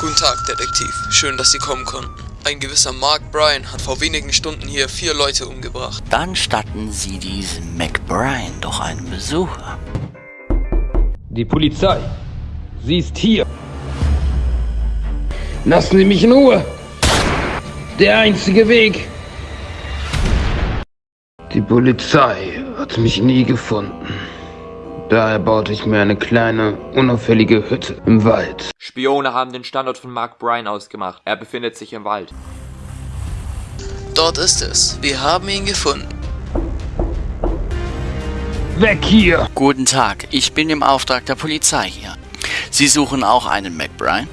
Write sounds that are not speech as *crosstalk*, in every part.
Guten Tag, Detektiv. Schön, dass Sie kommen konnten. Ein gewisser Mark Bryan hat vor wenigen Stunden hier vier Leute umgebracht. Dann statten Sie diesem McBride doch einen Besuch ab. Die Polizei. Sie ist hier. Lassen Sie mich in Ruhe. Der einzige Weg. Die Polizei hat mich nie gefunden. Daher baute ich mir eine kleine, unauffällige Hütte im Wald. Spione haben den Standort von Mark Bryan ausgemacht. Er befindet sich im Wald. Dort ist es. Wir haben ihn gefunden. Weg hier! Guten Tag, ich bin im Auftrag der Polizei hier. Sie suchen auch einen McBride?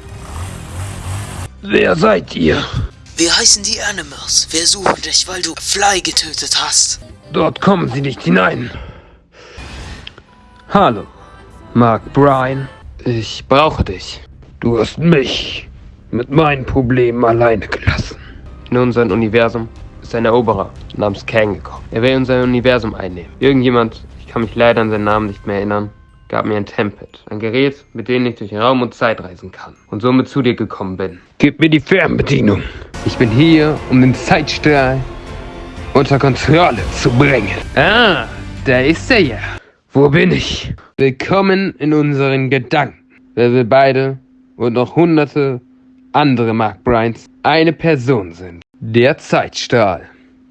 Wer seid ihr? Wir heißen die Animals. Wir suchen dich, weil du Fly getötet hast. Dort kommen Sie nicht hinein. Hallo, Mark Bryan. Ich brauche dich. Du hast mich mit meinen Problemen alleine gelassen. In unserem Universum ist ein Eroberer namens Kang gekommen. Er will unser Universum einnehmen. Irgendjemand, ich kann mich leider an seinen Namen nicht mehr erinnern, gab mir ein Tempad. Ein Gerät, mit dem ich durch Raum und Zeit reisen kann. Und somit zu dir gekommen bin. Gib mir die Fernbedienung. Ich bin hier, um den Zeitstrahl unter Kontrolle zu bringen. Ah, da ist er ja. Wo bin ich? Willkommen in unseren Gedanken. Wer wir beide und noch hunderte andere Mark Bryans eine Person sind. Der Zeitstrahl,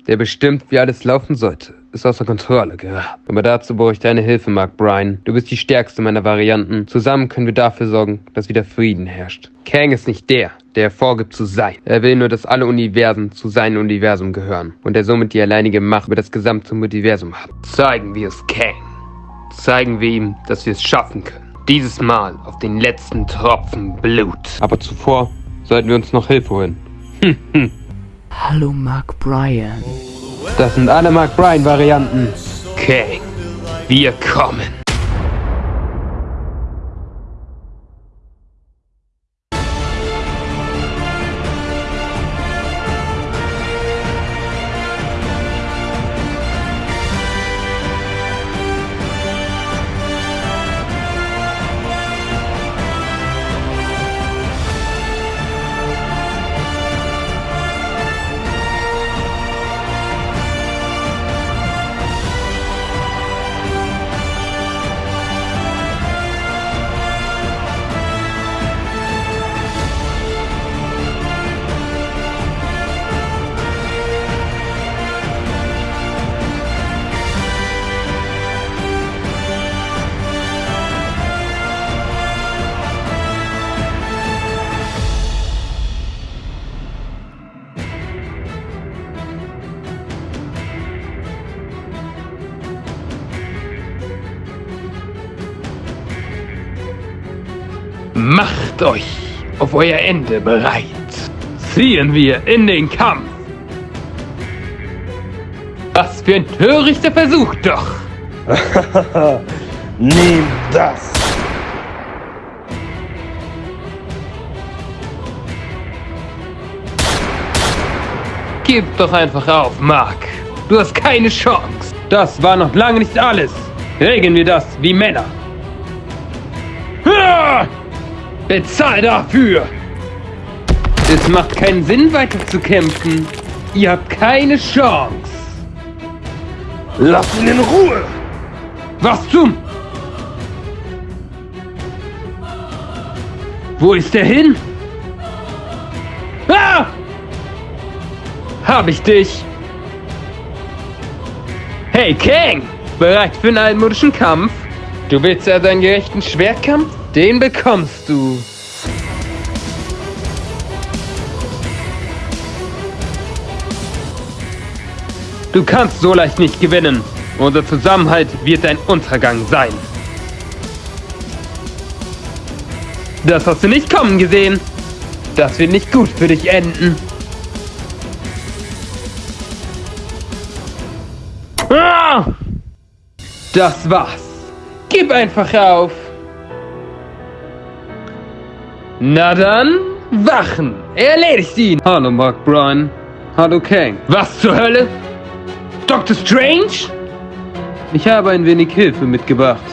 der bestimmt, wie alles laufen sollte, ist außer Kontrolle geraten. Aber dazu brauche ich deine Hilfe, Mark Bryan. Du bist die stärkste meiner Varianten. Zusammen können wir dafür sorgen, dass wieder Frieden herrscht. Kang ist nicht der, der vorgibt zu sein. Er will nur, dass alle Universen zu seinem Universum gehören und er somit die alleinige Macht über das gesamte Multiversum hat. Zeigen wir es Kang zeigen wir ihm, dass wir es schaffen können. Dieses Mal auf den letzten Tropfen Blut. Aber zuvor sollten wir uns noch Hilfe holen. *laughs* Hallo Mark Bryan. Das sind alle Mark Bryan Varianten. Kang, wir kommen. Macht euch auf euer Ende bereit. Ziehen wir in den Kampf. Was für ein törichter Versuch doch. *laughs* Nimm das. Gib doch einfach auf, Mark. Du hast keine Chance. Das war noch lange nicht alles. Regeln wir das wie Männer. Bezahl dafür! Es macht keinen Sinn, weiter zu kämpfen. Ihr habt keine Chance. Lass ihn in Ruhe. Was zum? Wo ist er hin? Ah! Hab ich dich. Hey, Kang! Bereit für einen altmodischen Kampf? Du willst ja deinen gerechten Schwertkampf? Den bekommst du. Du kannst so leicht nicht gewinnen. Unser Zusammenhalt wird dein Untergang sein. Das hast du nicht kommen gesehen. Das wird nicht gut für dich enden. Ah! Das war's gib einfach auf. Na dann, Wachen, erledigt ihn. Hallo Mark Bryan, hallo Kang. Was zur Hölle? Dr. Strange? Ich habe ein wenig Hilfe mitgebracht.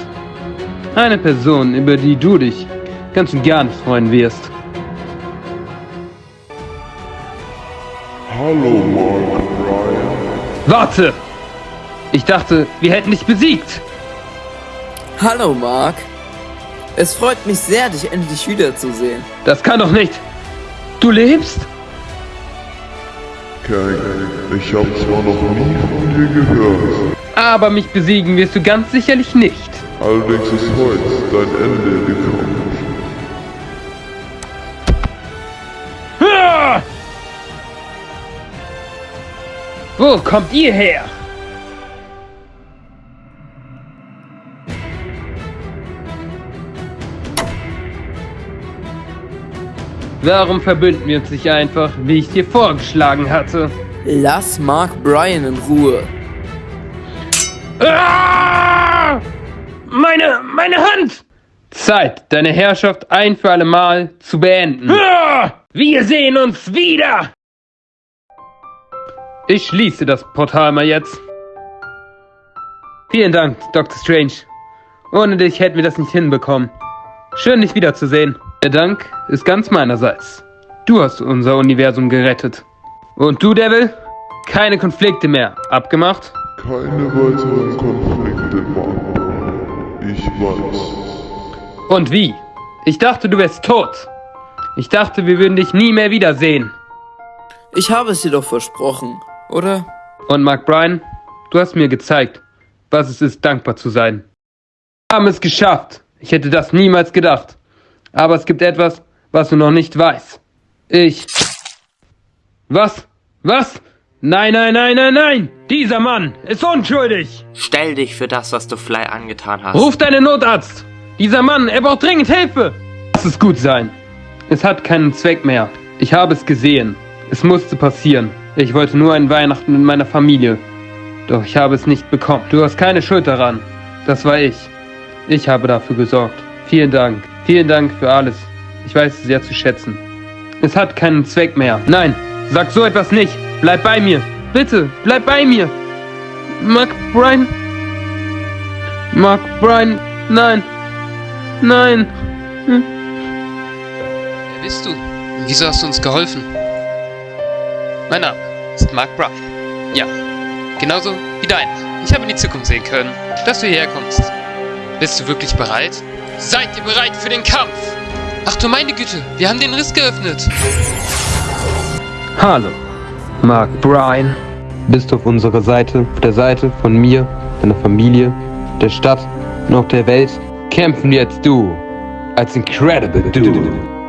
Eine Person, über die du dich ganz und gar nicht freuen wirst. Hallo Mark Bryan. Warte! Ich dachte, wir hätten dich besiegt. Hallo, Mark. Es freut mich sehr, dich endlich wiederzusehen. Das kann doch nicht. Du lebst? Kang, ich habe zwar noch nie von dir gehört, Aber mich besiegen wirst du ganz sicherlich nicht. allerdings ist heute dein Ende gekommen. Wo kommt ihr her? Warum verbünden wir uns nicht einfach, wie ich dir vorgeschlagen hatte? Lass Mark Bryan in Ruhe. Ah! Meine, meine Hand! Zeit, deine Herrschaft ein für alle Mal zu beenden. Ah! Wir sehen uns wieder! Ich schließe das Portal mal jetzt. Vielen Dank, Dr. Strange. Ohne dich hätten wir das nicht hinbekommen. Schön, dich wiederzusehen. Der Dank ist ganz meinerseits. Du hast unser Universum gerettet. Und du, Devil? Keine Konflikte mehr. Abgemacht? Keine weiteren Konflikte, Bryan. Ich weiß. Und wie? Ich dachte, du wärst tot. Ich dachte, wir würden dich nie mehr wiedersehen. Ich habe es dir doch versprochen, oder? Und Mark Bryan, du hast mir gezeigt, was es ist, dankbar zu sein. Wir haben es geschafft. Ich hätte das niemals gedacht. Aber es gibt etwas, was du noch nicht weißt. Ich. Was? Was? Nein, nein, nein, nein, nein! Dieser Mann ist unschuldig! Stell dich für das, was du Fly angetan hast. Ruf deinen Notarzt! Dieser Mann, er braucht dringend Hilfe! Lass es gut sein. Es hat keinen Zweck mehr. Ich habe es gesehen. Es musste passieren. Ich wollte nur ein Weihnachten mit meiner Familie. Doch ich habe es nicht bekommen. Du hast keine Schuld daran. Das war ich. Ich habe dafür gesorgt. Vielen Dank. Vielen Dank für alles. Ich weiß es sehr zu schätzen. Es hat keinen Zweck mehr. Nein, sag so etwas nicht. Bleib bei mir. Bitte, bleib bei mir. Mark Bryan. Mark Bryan. Nein. Nein. Hm. Wer bist du? Wieso hast du uns geholfen? Mein Name ist Mark Bryan. Ja, genauso wie dein. Ich habe in die Zukunft sehen können, dass du hierher kommst. Bist du wirklich bereit? Seid ihr bereit für den Kampf? Ach du meine Güte, wir haben den Riss geöffnet. Hallo, Mark Bryan. Bist du auf unserer Seite, auf der Seite von mir, deiner Familie, der Stadt und auch der Welt? Kämpfen jetzt du als Incredible Dude.